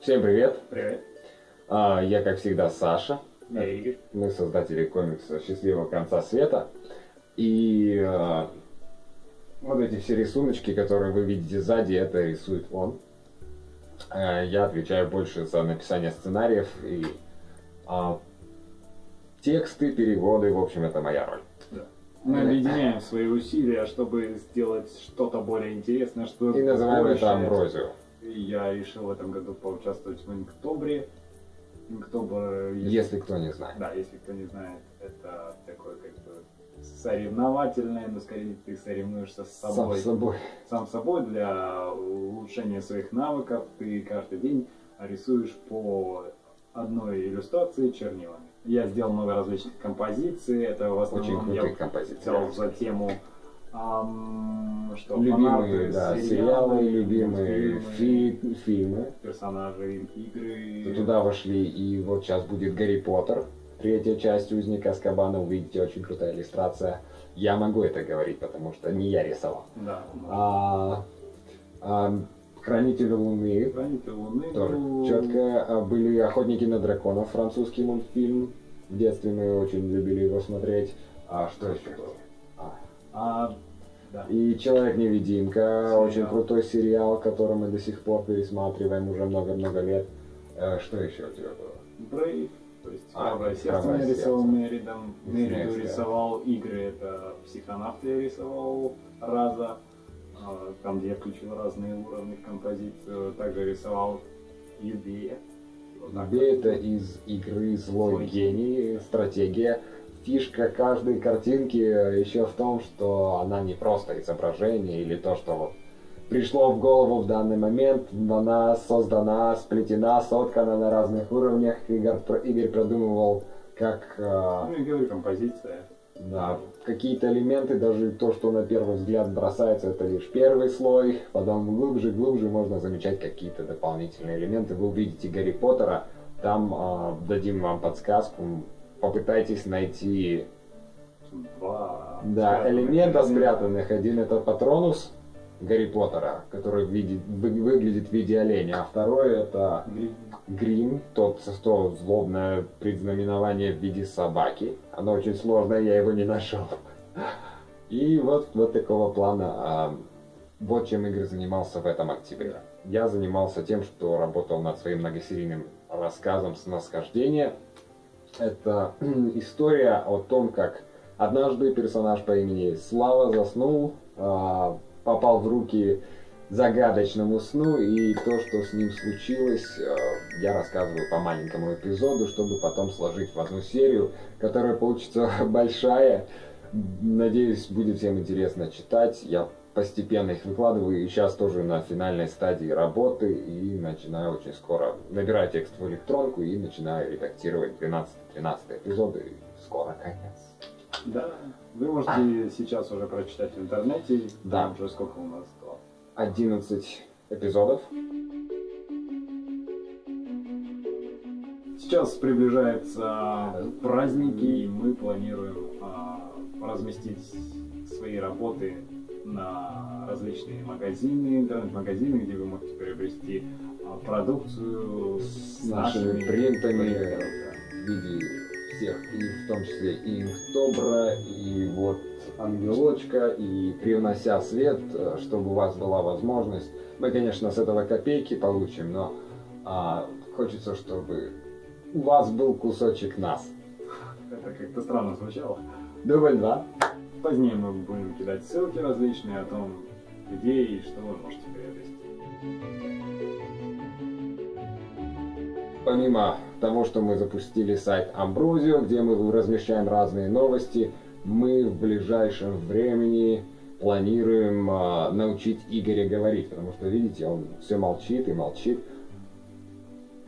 Всем привет! Привет. А, Я, как всегда, Саша. Я Игорь. Мы создатели комикса «Счастливого конца света». И а, вот эти все рисуночки, которые вы видите сзади, это рисует он. А, Я отвечаю больше за написание сценариев и а, тексты, переводы, в общем, это моя роль. Мы объединяем свои усилия, чтобы сделать что-то более интересное, что И называем это амброзию. Я решил в этом году поучаствовать в Инктобре. Инктобр, Если кто не знает. Да, если кто не знает, это такое как бы соревновательное, но скорее ты соревнуешься с Сам собой. с собой. Сам собой для улучшения своих навыков. Ты каждый день рисуешь по одной иллюстрации чернилами. Я сделал много различных композиций. Это в Очень основном я крутые композиции. взял за тему что Любимые, да, сериалы, любимые мультфильмы, фи- фильмы. персонажи игры. Туда вошли, и вот сейчас будет Гарри Поттер, третья часть Узника Аскабана, увидите, очень крутая иллюстрация. Я могу это говорить, потому что не я рисовал. Да. А, а, Хранители Луны, Хранитель Луны. тоже ну, четко. А, Были Охотники на драконов, французский мультфильм. В детстве мы очень любили его смотреть. А что еще было? А, да. И Человек-невидимка, Сериал. очень крутой сериал, который мы до сих пор пересматриваем уже много-много лет. Э, Что еще у тебя было? Брейв, то есть А, «Храброе сердце» «Храброе нарисовал сердце». Меридом. Мериду рисовал игры, это «Психонавт» я рисовал раза, а, там, где я включил разные уровни в композицию. Также рисовал Юбея. Вот. это из игры Злой Злой гений, стратегия. Фишка каждой картинки еще в том, что она не просто изображение или то, что вот пришло в голову в данный момент, но она создана, сплетена, соткана на разных уровнях. Игорь, Игорь продумывал, как э, Ну и говорю, композиция. Да, какие-то элементы, даже то, что на первый взгляд бросается, это лишь первый слой, потом глубже, глубже можно замечать какие-то дополнительные элементы. Вы увидите Гарри Поттера, там а, дадим вам подсказку, попытайтесь найти Два да, элемента спрятанных. Один это Патронус Гарри Поттера, который видит- вы- выглядит в виде оленя, а второй это Грим. Грим, тот, то злобное предзнаменование в виде собаки. Оно очень сложное, я его не нашел. И вот, вот такого плана. а, вот чем Игорь занимался в этом октябре. Я занимался тем, что работал над своим многосерийным рассказом «Сносхождение». Это история о том, как однажды персонаж по имени Слава заснул, а, попал в руки загадочному сну, и то, что с ним случилось, э, я рассказываю по маленькому эпизоду, чтобы потом сложить в одну серию, которая получится большая. Надеюсь, будет всем интересно читать. Я постепенно их выкладываю, и сейчас тоже на финальной стадии работы, и начинаю очень скоро набирать текст в электронку и начинаю редактировать 12-13 эпизоды, и скоро конец. Да, вы можете сейчас уже прочитать в интернете. Да. Уже сколько у нас? Два. 11 эпизодов. Сейчас приближаются праздники, и мы планируем а, разместить свои работы на различные магазины, интернет-магазины, где вы можете приобрести а, продукцию С нашими принтами. принтерами, в виде всех, и в том числе и Инктобра, и вот Ангелочка, и привнося свет, э, чтобы у вас была возможность. Мы, конечно, с этого копейки получим, но а, хочется, чтобы у вас был кусочек нас. Это как-то странно звучало. Дубль два. Позднее мы будем кидать ссылки различные о том, где и что вы можете приобрести. Помимо того, что мы запустили сайт Амброзио, где мы размещаем разные новости, мы в ближайшем времени планируем а, научить Игоря говорить, потому что, видите, он все молчит и молчит.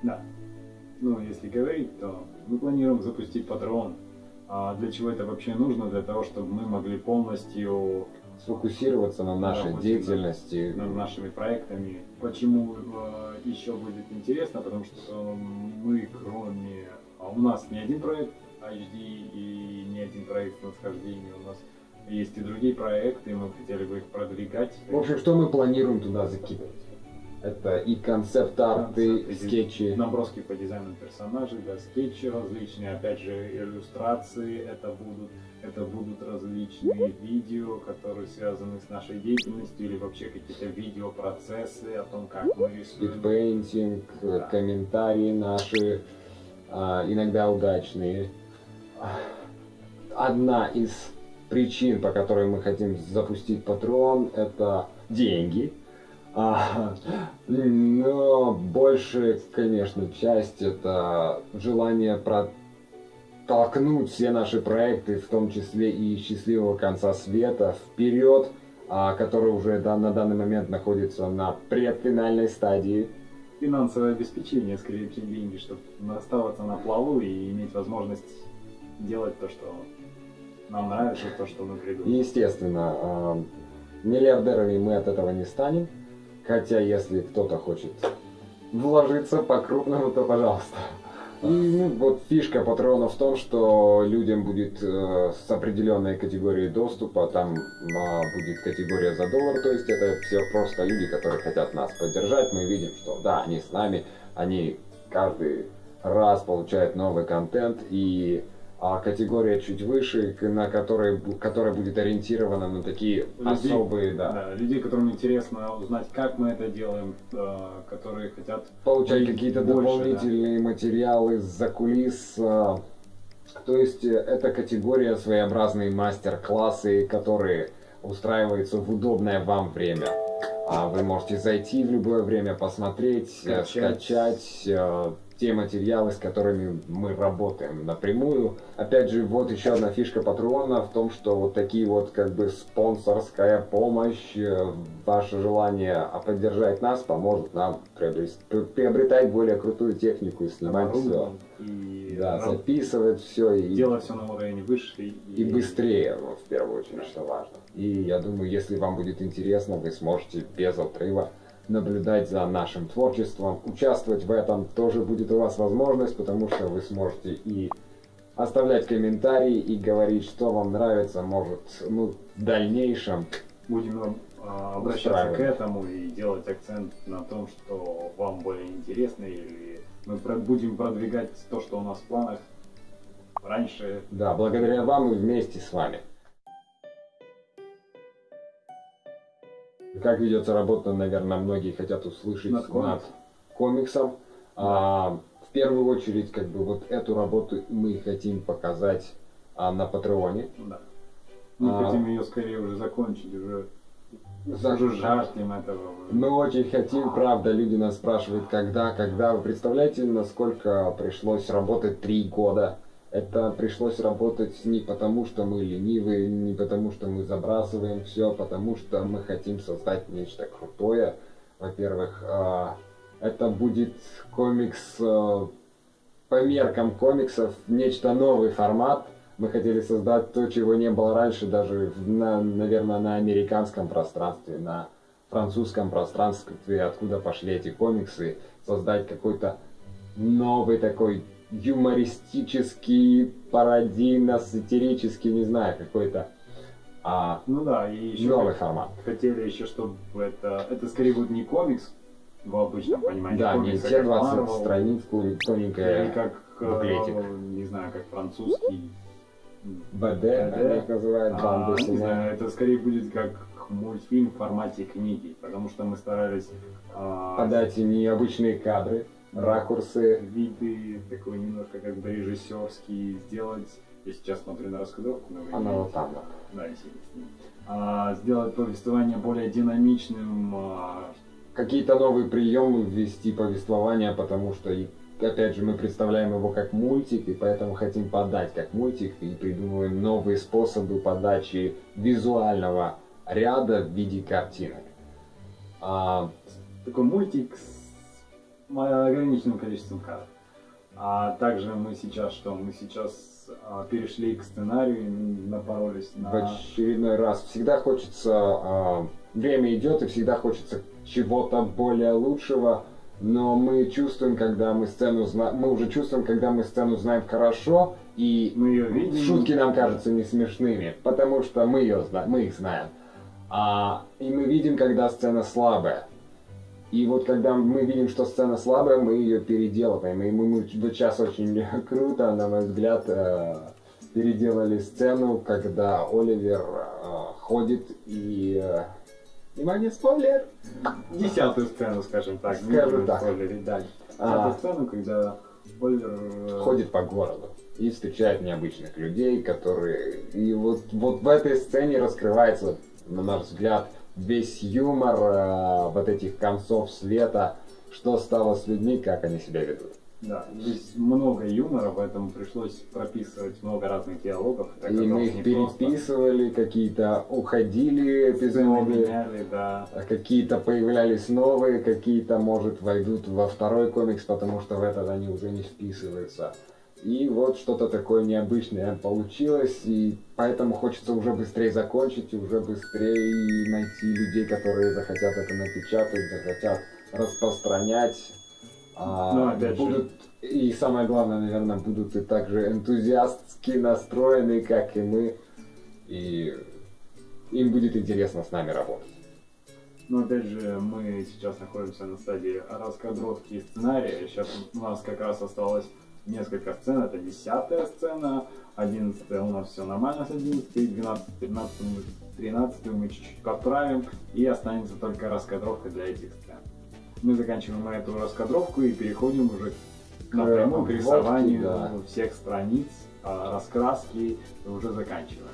Да. Ну, если говорить, то мы планируем запустить патрон. А для чего это вообще нужно? Для того, чтобы мы могли полностью Сфокусироваться на нашей Да, деятельности. над нашими проектами. Почему э, еще будет интересно? Потому что мы, кроме... а У нас не один проект HD и не один проект восхождения. У нас есть и другие проекты, и мы хотели бы их продвигать. В общем, что мы планируем туда закидывать? Это и концепт-арты, Концепты, скетчи. Наброски по дизайну персонажей, да, скетчи различные, опять же, иллюстрации это будут, это будут различные видео, которые связаны с нашей деятельностью, или вообще какие-то видеопроцессы о том, как мы рисуем. Спидпейнтинг, Да. комментарии наши, а, иногда удачные. Одна из причин, по которой мы хотим запустить Patreon, это деньги. А, но больше, конечно, часть это желание протолкнуть все наши проекты, в том числе и счастливого конца света, вперед, а, который уже на данный момент находится на предфинальной стадии. Финансовое обеспечение, скорее, чем деньги, чтобы оставаться на плаву и иметь возможность делать то, что нам нравится, то, что мы придумали. Естественно, а, миллиардерами мы от этого не станем. Хотя, если кто-то хочет вложиться по-крупному, то пожалуйста. И ну, вот фишка патрона в том, что людям будет э, с определенной категорией доступа, там а, будет категория за доллар, то есть это все просто люди, которые хотят нас поддержать. Мы видим, что да, они с нами, они каждый раз получают новый контент и а категория чуть выше, на которой, которая будет ориентирована на такие Людей- особые, да, Да, людей, которым интересно узнать, как мы это делаем, э, которые хотят получать какие-то дополнительные материалы за кулис. а, То есть э, это категория своеобразные мастер-классы, которые устраиваются в удобное вам время. А Вы можете зайти в любое время, посмотреть, э, Скачать. скачать э, те материалы, с которыми мы работаем напрямую. Опять же, вот еще одна фишка Патреона в том, что вот такие вот как бы спонсорская помощь, э, ваше желание а, поддержать нас поможет нам приобретать более крутую технику и снимать все. и Да, записывать все и, делать все на уровень выше и, и быстрее, вот, в первую очередь, что важно. И я думаю, если вам будет интересно, вы сможете без отрыва наблюдать за нашим творчеством, участвовать в этом тоже будет у вас возможность, потому что вы сможете и оставлять комментарии и говорить, что вам нравится, может, ну, в дальнейшем. Будем а, обращаться к этому и делать акцент на том, что вам более интересно, или мы будем продвигать то, что у нас в планах раньше. Да, благодаря вам и вместе с вами. Как ведется работа, наверное, многие хотят услышать Над комиксом. комиксом. А, в первую очередь, как бы вот эту работу мы хотим показать а, на Патреоне. Да. Мы А. хотим ее скорее уже закончить, уже, За- уже жаждем этого. Мы очень хотим, правда, люди нас спрашивают, когда, когда. Вы представляете, насколько пришлось работать три года? Это пришлось работать не потому, что мы ленивые, не потому, что мы забрасываем все, потому что мы хотим создать нечто крутое. Во-первых, а, это будет комикс а, по меркам комиксов, нечто новый формат. Мы хотели создать то, чего не было раньше, даже, на, наверное, на американском пространстве, на французском пространстве, откуда пошли эти комиксы, создать какой-то новый такой юмористический, пародийно, сатирический, не знаю, какой-то а, Ну да, и еще новый формат. хотели еще, чтобы это, это скорее будет не комикс в обычном понимании. Да, не комикс, а те как 20 Marvel, страниц, кури- Или тоненькая как, э, буклетик. не знаю, как французский. БД, их называют, А, не знаю, это скорее будет как мультфильм в формате книги, потому что мы старались а, Подать им необычные кадры, ракурсы. виды такой немножко как бы режиссерский сделать. Я сейчас смотрю на раскадровку, но Она вот там. Да, и. А, сделать повествование более динамичным, а, какие-то новые приемы ввести повествование, потому что, и, опять же, мы представляем его как мультик, и поэтому хотим подать как мультик, и придумываем новые способы подачи визуального ряда в виде картинок. А, такой мультик с ограниченным количеством кадров. А также мы сейчас что? Мы сейчас а, перешли к сценарию, и напоролись в на... очередной раз всегда хочется, а, время идет, и всегда хочется чего-то более лучшего, но мы чувствуем, когда мы сцену знаем, мы уже чувствуем, когда мы сцену знаем хорошо, и Мы ее видим. Шутки нам кажутся не смешными, потому что мы ее знаем, мы их знаем. А, и мы видим, когда сцена слабая. И вот когда мы видим, что сцена слабая, мы ее переделываем. И мы, мы вот сейчас очень круто, на мой взгляд, э, переделали сцену, когда Оливер э, ходит и... э, Внимание, спойлер! Десятую сцену, скажем так. Скажем так. спойлерить дальше. А. Десятую сцену, когда Оливер ходит по городу и встречает необычных людей, которые... И вот, вот в этой сцене раскрывается, на наш взгляд, весь юмор э, вот этих концов света, что стало с людьми, как они себя ведут. Да, здесь много юмора, поэтому пришлось прописывать много разных диалогов. и мы их переписывали, какие-то уходили эпизоды, да. какие-то появлялись новые, какие-то, может, войдут во второй комикс, потому что в этот они уже не вписываются. И вот что-то такое необычное получилось, и поэтому хочется уже быстрее закончить, и уже быстрее найти людей, которые захотят это напечатать, захотят распространять. а, Ну, опять же. будут, и самое главное, наверное, будут и также энтузиастски настроены, как и мы, и им будет интересно с нами работать. Но опять же, мы сейчас находимся на стадии раскадровки сценария. Сейчас у нас как раз осталось несколько сцен. Это десятая сцена, одиннадцатая у нас все нормально с 11, 12, 15, 13 мы чуть-чуть подправим. И останется только раскадровка для этих сцен. Мы заканчиваем эту раскадровку и переходим уже напрямую к рисованию да. всех страниц, а, раскраски уже заканчиваем.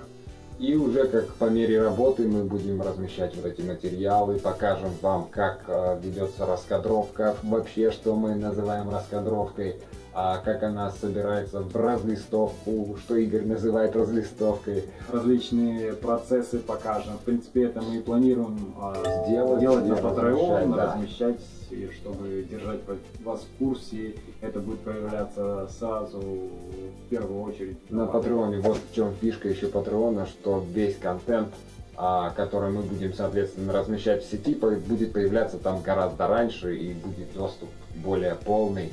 И уже как по мере работы мы будем размещать вот эти материалы, покажем вам, как э, ведется раскадровка, вообще, что мы называем раскадровкой, а как она собирается в разлистовку, что Игорь называет разлистовкой. различные процессы покажем. В принципе, это мы и планируем а, Сделать делать на Patreon, да. размещать, и чтобы держать ва- вас в курсе. Это будет появляться сразу в первую очередь На Патреоне, вот в чем фишка еще Патреона, что весь контент, а, который мы будем, соответственно, размещать в сети, будет появляться там гораздо раньше и будет доступ более полный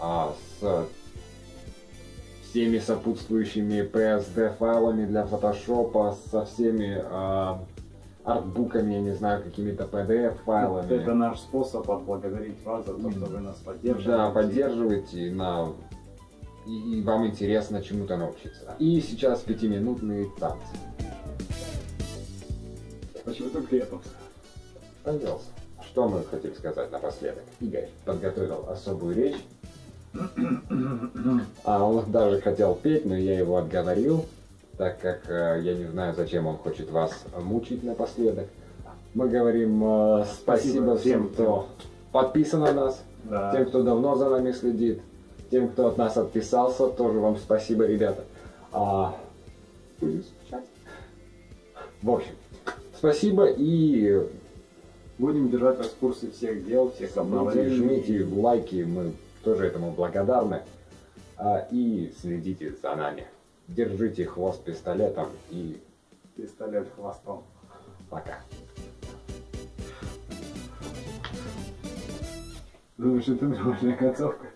а, с всеми сопутствующими PSD файлами для фотошопа, со всеми а, артбуками, я не знаю, какими-то PDF файлами. Это наш способ отблагодарить вас за то, что вы нас поддерживаете. Да, поддерживайте, на... и, и вам интересно чему-то научиться. И сейчас пятиминутные танцы. Почему только это? Пожалуйста. Что мы хотим сказать напоследок? Игорь подготовил особую речь. А он даже хотел петь, но я его отговорил, так как э, я не знаю, зачем он хочет вас мучить напоследок. Мы говорим э, спасибо, Спасибо всем, кто подписан на нас, Да. тем, кто давно за нами следит, тем, кто от нас отписался, тоже вам спасибо, ребята. А, будем скучать. В общем, спасибо и Будем держать вас в курсе всех дел, всех обновлений. жмите лайки, мы тоже этому благодарны. А, и следите за нами. Держите хвост пистолетом и Пистолет хвостом. пока. Думаешь, это нормальная концовка?